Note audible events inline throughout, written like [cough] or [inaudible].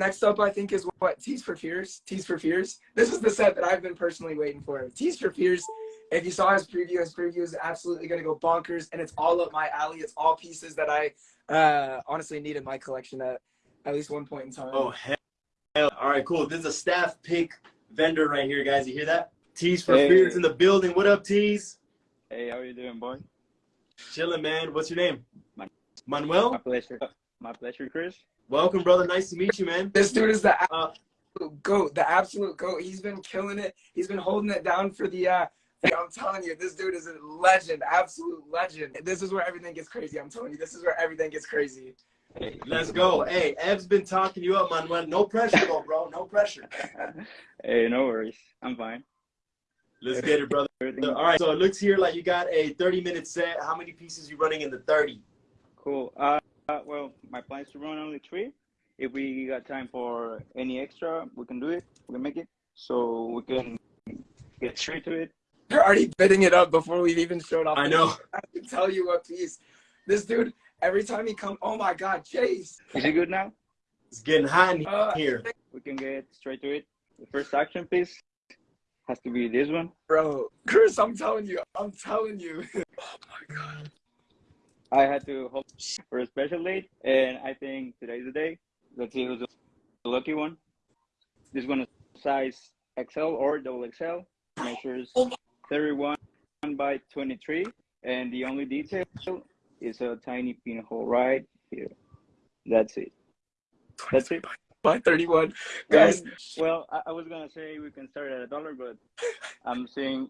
next up, I think, is what Tees for Fears. Tees for Fears. This is the set that I've been personally waiting for. Tees for Fears. If you saw his preview, his preview is absolutely going to go bonkers, and it's all up my alley. It's all pieces that I uh, honestly need in my collection at at least one point in time. Oh hell! All right, cool. This is a staff pick vendor right here, guys. You hear that? Tees for Hey. Fears in the building. What up, Tees? Hey, how you doing, boy? Chilling, man. What's your name? Man- My Manuel. pleasure. My pleasure, Chris. Welcome, brother. Nice to meet you, man. This dude is the Uh, goat, the absolute goat. He's been killing it. He's been holding it down for the. uh I'm telling you, this dude is a legend, absolute legend. This is where everything gets crazy. I'm telling you, this is where everything gets crazy. Hey, Let's go. Hey, Ev's been talking you up, Manuel. No pressure, though, bro. No pressure. [laughs] hey, no worries. I'm fine. Let's get it, brother. Everything All right. So it looks here like you got a 30 minute set. How many pieces you running in the 30? cool. Uh, uh, well, my plan is to run only three. If we got time for any extra, we can do it. We can make it. So we can get straight to it. You're already bidding it up before we've even showed off. I know. I can tell you what piece. This dude, every time he come, oh my God, Chase. Is it good now? It's getting hot in Uh, here. We can get straight to it. The first action piece has to be this one. Bro, Chris, I'm telling you, I'm telling you. [laughs] oh my God. I had to hope for a special date, and I think today's the day. Let's see who's the lucky one. This one is size XL or double XL, measures 31 by 23, and the only detail is a tiny pinhole right here. That's it. That's it. [laughs] By 31. Guys, And, well, I, I was gonna say we can start at a dollar, but I'm seeing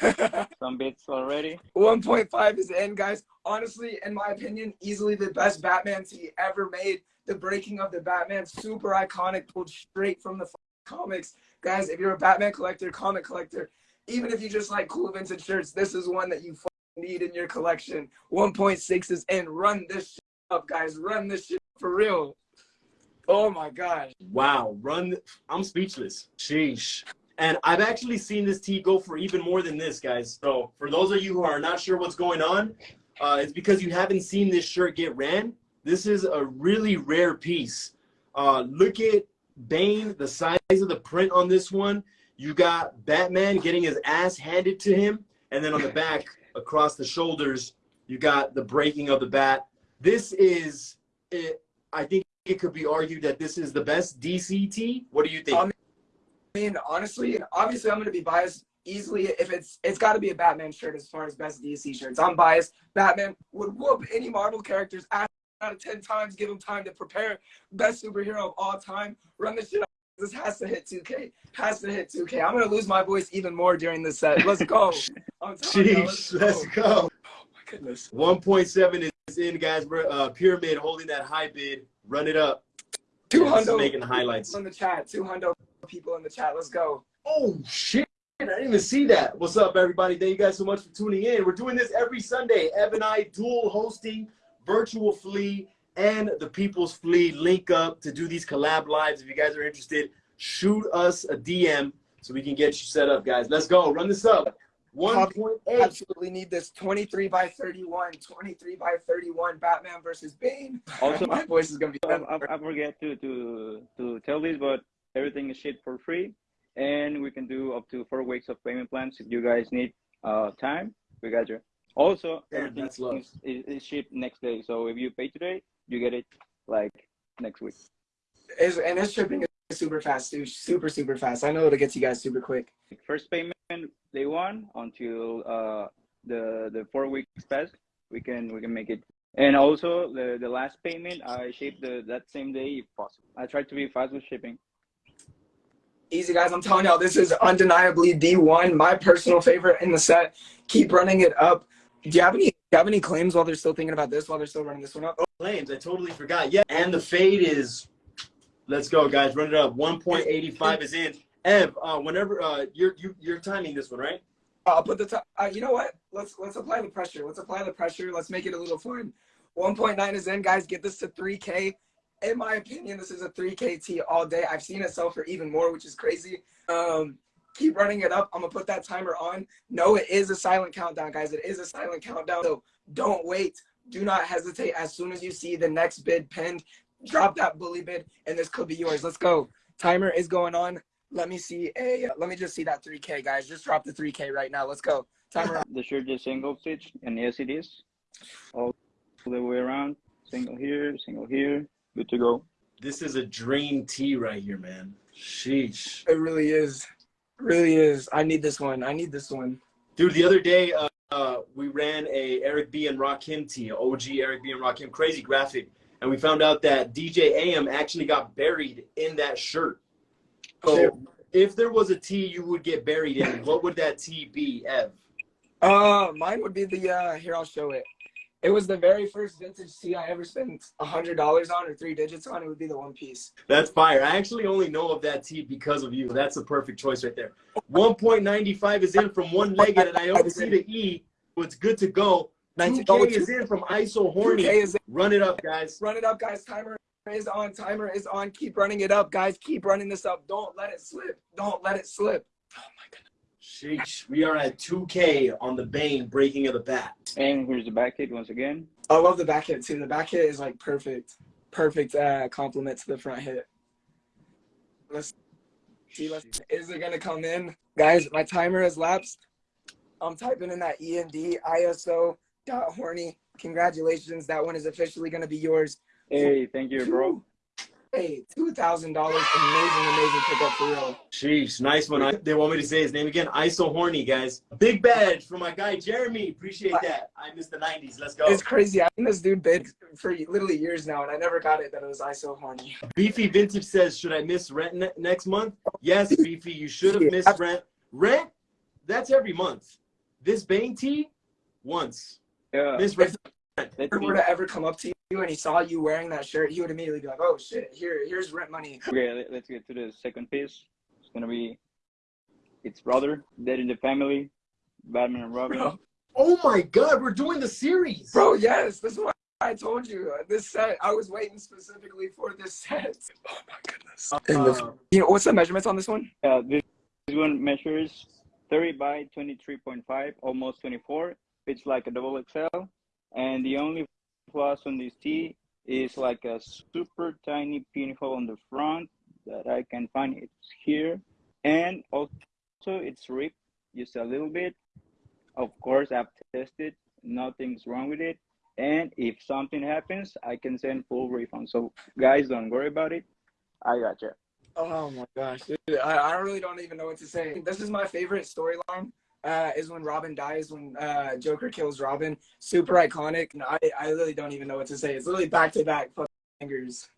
[laughs] some bits already. 1.5 is in, guys. Honestly, in my opinion, easily the best Batman tee ever made. The breaking of the Batman, super iconic, pulled straight from the comics. Guys, if you're a Batman collector, comic collector, even if you just like cool vintage shirts, this is one that you need in your collection. 1.6 is in. Run this up, guys. Run this shit for real. Oh my gosh. Wow, run! I'm speechless. Sheesh. And I've actually seen this tee go for even more than this, guys. So for those of you who are not sure what's going on, uh, it's because you haven't seen this shirt get ran. This is a really rare piece. Uh, look at Bane, the size of the print on this one. You got Batman getting his ass handed to him, and then on the back, across the shoulders, you got the breaking of the bat. This is, it, I think it could be argued that this is the best DCT. What do you think? I mean, honestly, and obviously, I'm gonna be biased easily. If it's it's got to be a Batman shirt as far as best DC shirts. I'm biased. Batman would whoop any Marvel characters out of ten times. Give him time to prepare. Best superhero of all time. Run this shit. Up. This has to hit 2K. Has to hit 2K. I'm gonna lose my voice even more during this set. Let's go. [laughs] You, Jeez, let's go. Oh my goodness. 1.7 is in, guys. We're, Uh, Pyramid holding that high bid. Run it up. Two hundred making highlights. in the chat. Two hundred people in the chat. Let's go. Oh, shit. I didn't even see that. What's up, everybody? Thank you guys so much for tuning in. We're doing this every Sunday. Ev and I dual hosting Virtual Flea and the People's Flea link up to do these collab lives. If you guys are interested, shoot us a DM so we can get you set up, guys. Let's go. Run this up. 1.8. Absolutely need this 23 by 31. 23 by 31. Batman versus Bane. Also, [laughs] my voice is gonna be. I, I, I forget to, to to tell this, but everything is shipped for free, and we can do up to four weeks of payment plans if you guys need uh time. We got you. Also, Damn, everything that's love. is, is, is shipped next day. So if you pay today, you get it like next week. Is and it's shipping super fast, dude. Super super fast. I know it'll get to you guys super quick. First payment day one until uh the the four weeks pass, we can we can make it. And also the the last payment, I ship the that same day if possible. I try to be fast with shipping. Easy guys, I'm telling y'all, this is undeniably D1, my personal favorite in the set. Keep running it up. Do you have any? Do you have any claims while they're still thinking about this? While they're still running this one up? Oh. Claims. I totally forgot. Yeah. And the fade is, let's go, guys. Run it up. 1.85 is in. Ev, uh, whenever uh, you're you, you're timing this one, right? I'll put the. Uh, you know what? Let's let's apply the pressure. Let's apply the pressure. Let's make it a little fun. 1.9 is in, guys. Get this to 3K. In my opinion, this is a 3K T all day. I've seen it sell for even more, which is crazy. Um, keep running it up. I'm gonna put that timer on. No, it is a silent countdown, guys. It is a silent countdown. So don't wait. Do not hesitate. As soon as you see the next bid pinned, drop that bully bid, and this could be yours. Let's go. Timer is going on. Let me see a. Let me just see that 3K, guys. Just drop the 3K right now. Let's go. Timer. [laughs] The shirt is single stitch, and yes, it is. All the way around. Single here, single here. Good to go. This is a dream tee right here, man. Sheesh. It really is. Really is. I need this one. I need this one. Dude, the other day, uh, uh, we ran a Eric B and Rakim tee, OG Eric B and Rakim, crazy graphic, and we found out that DJ AM actually got buried in that shirt. So, if there was a tee you would get buried in, what would that tee be, Ev? Uh, mine would be the. uh Here, I'll show it. It was the very first vintage tee I ever spent a hundred dollars on or three digits on. It would be the One Piece. That's fire. I actually only know of that tee because of you. That's a perfect choice right there. 1.95 is in from one legged, and I don't see the E. So it's good to go. 2K is in from ISO Horny. Run it up, guys. Run it up, guys. Timer is on. Timer is on. Keep running it up, guys. Keep running this up. Don't let it slip. Don't let it slip. Oh my goodness. Sheesh. We are at 2K on the Bane breaking of the bat. And here's the back hit once again. I love the back hit too. The back hit is like perfect, perfect uh, compliment to the front hit. Let's see. Let's, is it gonna come in, guys? My timer has lapsed. I'm typing in that E END ISO dot horny. Congratulations, that one is officially gonna be yours. Hey, thank you, bro. Hey, two thousand dollars, amazing, amazing pickup for real. Sheesh. Nice one. I, they want me to say his name again. ISO Horny, guys. Big badge for my guy, Jeremy. Appreciate that. I missed the 90s. Let's go. It's crazy. I've been this dude bid for literally years now, and I never got it that it was ISO horny. Beefy Vintage says, should I miss rent ne- next month? Yes, [laughs] Beefy, you should have missed rent. Rent, that's every month. This Bane tee, once. Yeah, Miss rent. If he were to ever come up to you and he saw you wearing that shirt, he would immediately be like, "Oh shit, here, here's rent money." Okay, let- let's get to the second piece. It's gonna be its brother, Dead in the Family, Batman and Robin. Bro, Oh my God, we're doing the series. bro, yes, this is what I told you. This set, I was waiting specifically for this set. [laughs] Oh my goodness. Uh, you know what's the measurements on this one? Uh, this, this one measures 30 by 23.5, almost 24. It's like a double XL. And the only plus on this tee is like a super tiny pinhole on the front that I can find. It's here. And also, it's ripped just a little bit. Of course, I've tested. Nothing's wrong with it. And if something happens, I can send full refund. So, guys, don't worry about it. I got you. Oh my gosh, dude, I, I really don't even know what to say. This is my favorite storyline. Uh, is when Robin dies, when uh, Joker kills Robin. Super iconic. And I, I really don't even know what to say. It's literally back to back fingers.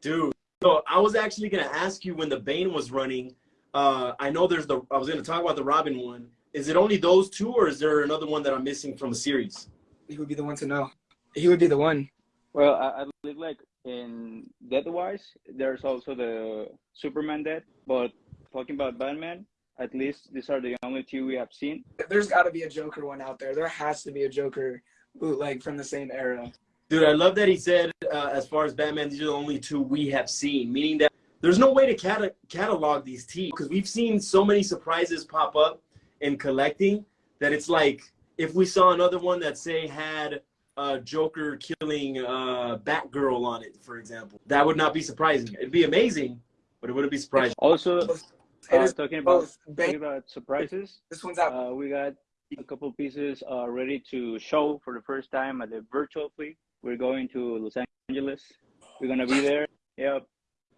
dude. So I was actually gonna ask you when the Bane was running. Uh, I know there's the. I was gonna talk about the Robin one. Is it only those two, or is there another one that I'm missing from the series? He would be the one to know. He would be the one. Well, I, I believe like in death wise, there's also the Superman death. But talking about Batman, at least these are the only two we have seen. There's got to be a Joker one out there. There has to be a Joker bootleg from the same era. Dude, I love that he said, uh, as far as Batman, these are the only two we have seen, meaning that there's no way to cata- catalog these teams because we've seen so many surprises pop up in collecting that it's like if we saw another one that, say, had uh, Joker killing uh, Batgirl on it, for example, that would not be surprising. It'd be amazing, but it wouldn't be surprising. Also, It uh, is talking about talking about surprises, this one's out. uh, we got a couple pieces uh, ready to show for the first time at the Virtual Flea. We're going to Los Angeles. We're gonna be there. Yep.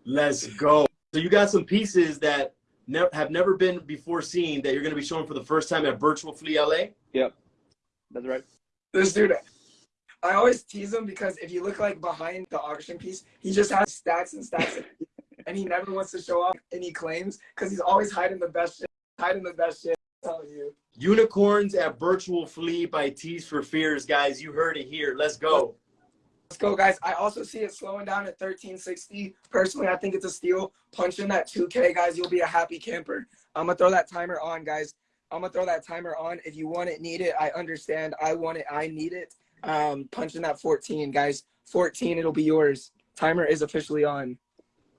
Let's go. So you got some pieces that ne- have never been before seen that you're going to be showing for the first time at Virtual Flea LA. Yep. That's right. This dude, I always tease him because if you look like behind the auction piece, he just has stacks and stacks, of- and he never wants to show off any claims because he's always hiding the best shit. Hiding the best shit. I'm telling you. Unicorns at Virtual Flea by Tees for Fears, guys. You heard it here. Let's go. Let's go, guys. I also see it slowing down at 1360. Personally, I think it's a steal. Punch in that 2K, guys. You'll be a happy camper. I'm gonna throw that timer on, guys. I'm gonna throw that timer on. If you want it, need it. I understand. I want it. I need it. Um, punch in that 14, guys. 14, it'll be yours. Timer is officially on.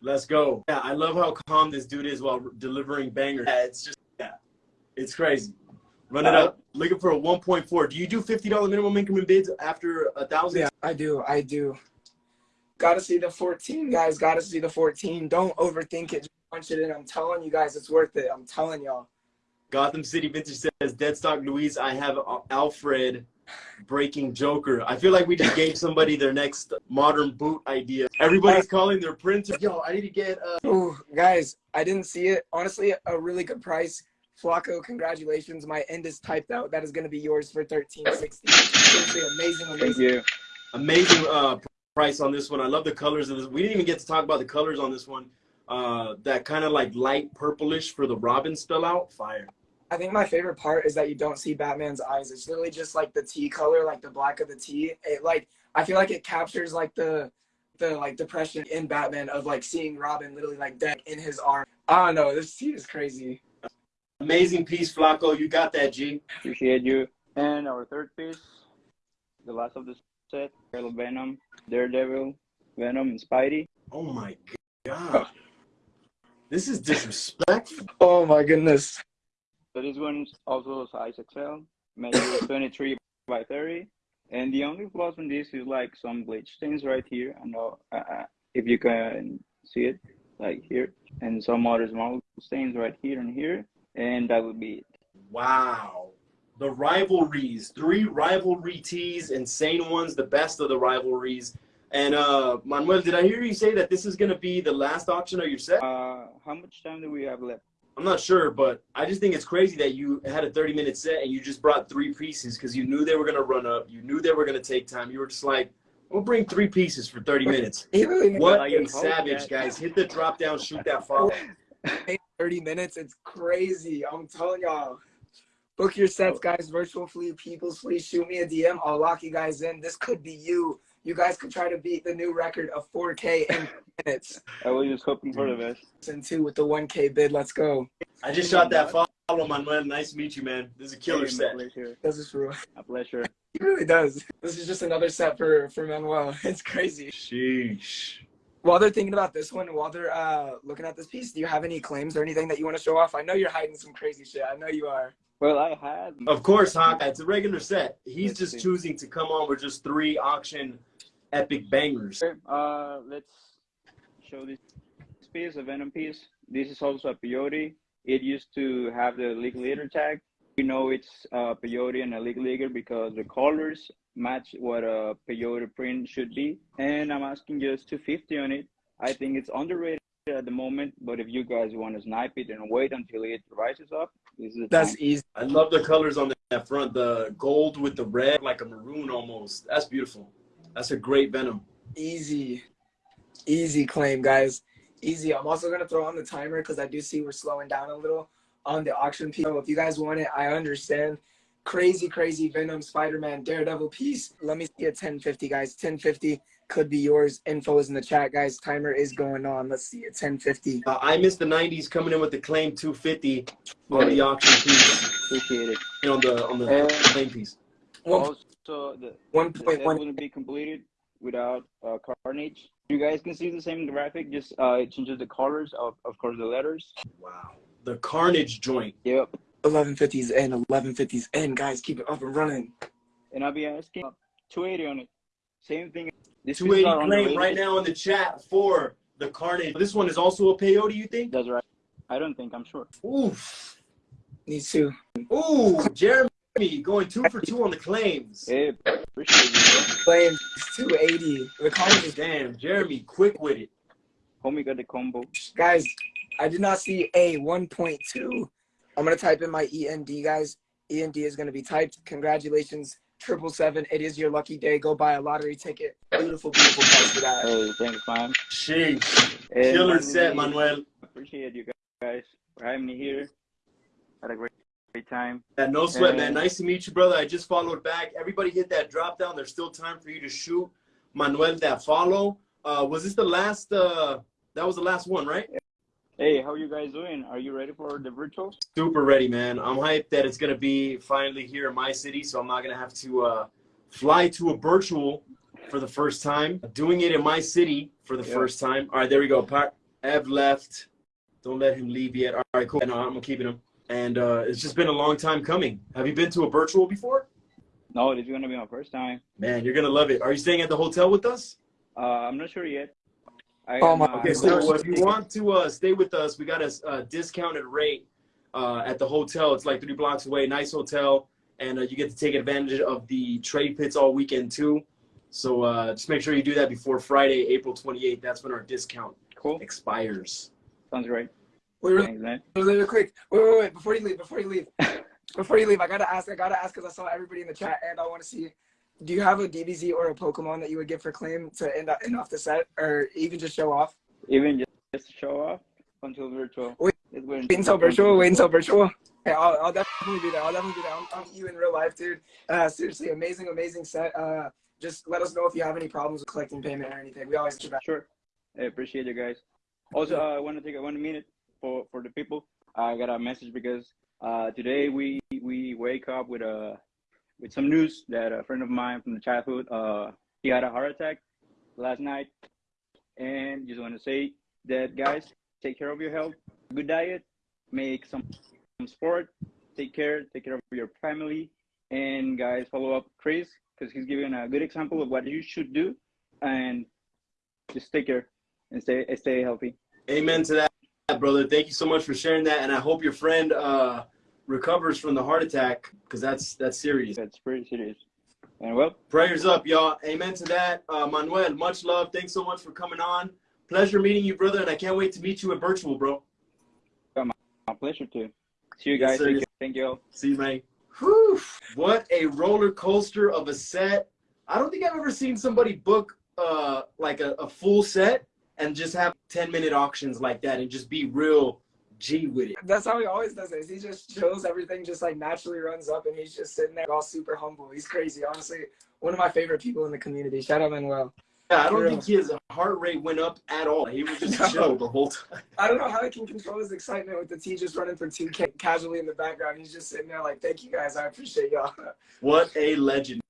Let's go. Yeah, I love how calm this dude is while delivering bangers. Yeah, it's just, yeah, it's crazy. Run it up. Looking for a 1.4. Do you do $50 minimum increment bids after a thousand? Yeah, I do. I do. Gotta see the 14, guys. Gotta see the 14. Don't overthink it. Just punch it in. I'm telling you guys, it's worth it. I'm telling y'all. Gotham City Vintage says, Deadstock Louise, I have Alfred breaking Joker. I feel like we just gave somebody their next modern boot idea. Everybody's calling their printer. Yo, I need to get. Uh... Ooh, guys, I didn't see it. Honestly, a really good price. Flacco, congratulations. My end is typed out. That is going to be yours for 1360. Seriously, amazing, amazing. Thank you. Amazing uh, price on this one. I love the colors of this. We didn't even get to talk about the colors on this one. Uh, that kind of like light purplish for the Robin spell out. Fire. I think my favorite part is that you don't see Batman's eyes. It's literally just like the T color, like the black of the T. It like I feel like it captures like the the like depression in Batman of like seeing Robin literally like dead in his arm. I don't know. This T is crazy. Amazing piece, Flacco. You got that, G. Appreciate you. And our third piece, the last of the set, Yellow Venom, Daredevil, Venom, and Spidey. Oh my god. This is disrespectful. Oh my goodness. So this one's also size XL, measure [coughs] 23 by 30. And the only flaws in this is like some bleach stains right here. I know uh, uh, if you can see it, like here, and some other small stains right here and here, and that would be it. Wow. The rivalries, three rivalry tees, insane ones, the best of the rivalries. And uh, Manuel, did I hear you say that this is going to be the last auction of your set? Uh, how much time do we have left? I'm not sure, but I just think it's crazy that you had a 30 minute set and you just brought three pieces because you knew they were going to run up. You knew they were going to take time. You were just like, we'll bring three pieces for 30 minutes. [laughs] what a savage, guys. Hit the drop down, shoot that [laughs] follow. 30 minutes. It's crazy. I'm telling y'all. Book your sets, oh. guys. Virtual Flea, People's Flea. Shoot me a DM. I'll lock you guys in. This could be you. You guys could try to beat the new record of 4K in minutes. I was just hoping for the best. And two with the 1K bid. Let's go. I just shot that follow, Manuel. Nice to meet you, man. This is a killer hey, set. This is true. A pleasure. He really does. This is just another set for for Manuel. [laughs] It's crazy. Sheesh. While they're thinking about this one, while they're uh, looking at this piece, do you have any claims or anything that you want to show off? I know you're hiding some crazy shit. I know you are. Well, I had. Of course, Hawkeye. It's a regular set. He's let's just see. choosing to come on with just three auction epic bangers. Uh, let's show this piece, a Venom piece. This is also a peyote. It used to have the league leader tag. We know it's a peyote and a league leader because the colors match what a peyote print should be. And I'm asking just 250 on it. I think it's underrated at the moment, but if you guys want to snipe it and wait until it rises up, this is That's time. easy. I love the colors on that front, the gold with the red, like a maroon almost. That's beautiful. That's a great Venom. Easy. Easy claim, guys. Easy. I'm also going to throw on the timer because I do see we're slowing down a little on the auction piece. So if you guys want it, I understand. Crazy, crazy Venom, Spider-Man, Daredevil piece. Let me see a 1050, guys. 1050 could be yours. Info is in the chat, guys. Timer is going on. Let's see it. 1050. Uh, I missed the 90s coming in with the claim 250 on the auction piece. Appreciate it. And on the on the claim piece. Also, the one point one wouldn't be completed without uh, Carnage. You guys can see the same graphic. Just uh, it changes the colors of, of course, the letters. Wow. The Carnage joint. Yep. 1150s in, 1150s in. Guys, keep it up and running. And I'll be asking 280 on it. Same thing. This 280 claim right now in the chat for the Carnage. This one is also a peyote, you think? That's right. I don't think. I'm sure. Oof. Needs to. Ooh, Jeremy going two for two on the claims. Hey, appreciate you. Claims 280. The Carnage is damn. Jeremy, quick with it. Homie got the combo. Guys, I did not see a 1.2. I'm gonna type in my END, guys. END is gonna be typed. Congratulations, triple seven. It is your lucky day. Go buy a lottery ticket. Beautiful, beautiful price for that. Hey, thanks, man. Sheesh. Killer set, Manuel. Appreciate you guys for having me here. Had a great, great time. Yeah, no sweat, and... man. Nice to meet you, brother. I just followed back. Everybody hit that drop down. There's still time for you to shoot Manuel that follow. Uh, was this the last? Uh, that was the last one, right? Hey, how are you guys doing? Are you ready for the virtual? Super ready, man. I'm hyped that it's gonna be finally here in my city, so I'm not gonna have to uh, fly to a virtual for the first time. Doing it in my city for the yeah. first time. All right, there we go. Part Ev left. Don't let him leave yet. All right, cool. No, I'm keeping him. And uh, it's just been a long time coming. Have you been to a virtual before? No, this is gonna be my first time. Man, you're gonna love it. Are you staying at the hotel with us? Uh, I'm not sure yet. I Oh my- uh, Okay, so so if you want to uh, stay with us, we got a, a discounted rate uh, at the hotel. It's like three blocks away, nice hotel, and uh, you get to take advantage of the trade pits all weekend too. So uh, just make sure you do that before Friday, April 28th. That's when our discount cool. expires. Sounds great. Wait, really, really, quick. Wait, wait, wait. Before you leave, before you leave, [laughs] before you leave, I gotta ask. I gotta ask because I saw everybody in the chat, and I want to see. Do you have a DBZ or a Pokemon that you would give for claim to end, up end off the set, or even just show off? Even just, just show off until virtual. Wait- Wait until virtual. Wait until virtual. Hey, I'll, I'll definitely be there. I'll definitely be there. I'll, meet you in real life, dude. Uh, seriously, amazing, amazing set. Uh, just let us know if you have any problems with collecting payment or anything. We always. Sure. I appreciate you guys. Also, uh, I want to take one minute for, for the people. I got a message because uh, today we we wake up with a with some news that a friend of mine from the childhood uh, he had a heart attack last night, and just want to say that guys take care of your health, good diet, make some, some sport, take care, take care of your family, and guys follow up Chris because he's giving a good example of what you should do, and just take care and stay stay healthy. Amen to that, brother. Thank you so much for sharing that, and I hope your friend uh, recovers from the heart attack because that's that's serious. That's pretty serious. And well, Prayers up, y'all. Amen to that. Uh, Manuel, much love. Thanks so much for coming on. Pleasure meeting you, brother, and I can't wait to meet you in virtual, bro. my pleasure too. See you Yes, guys. sir. Thank you. Thank you. See you, man. Whew. What a roller coaster of a set. I don't think I've ever seen somebody book uh, like a, a full set and just have 10 minute auctions like that and just be real G with it. That's how he always does it. He just chills. Everything just like naturally runs up, and he's just sitting there all super humble. He's crazy. Honestly, one of my favorite people in the community. Shout out Manuel. Yeah, I don't think his heart rate went up at all. He was just [laughs] No. chill the whole time. I don't know how he can control his excitement with the T just running for two K casually in the background. He's just sitting there like, "Thank you guys. I appreciate y'all." What a legend.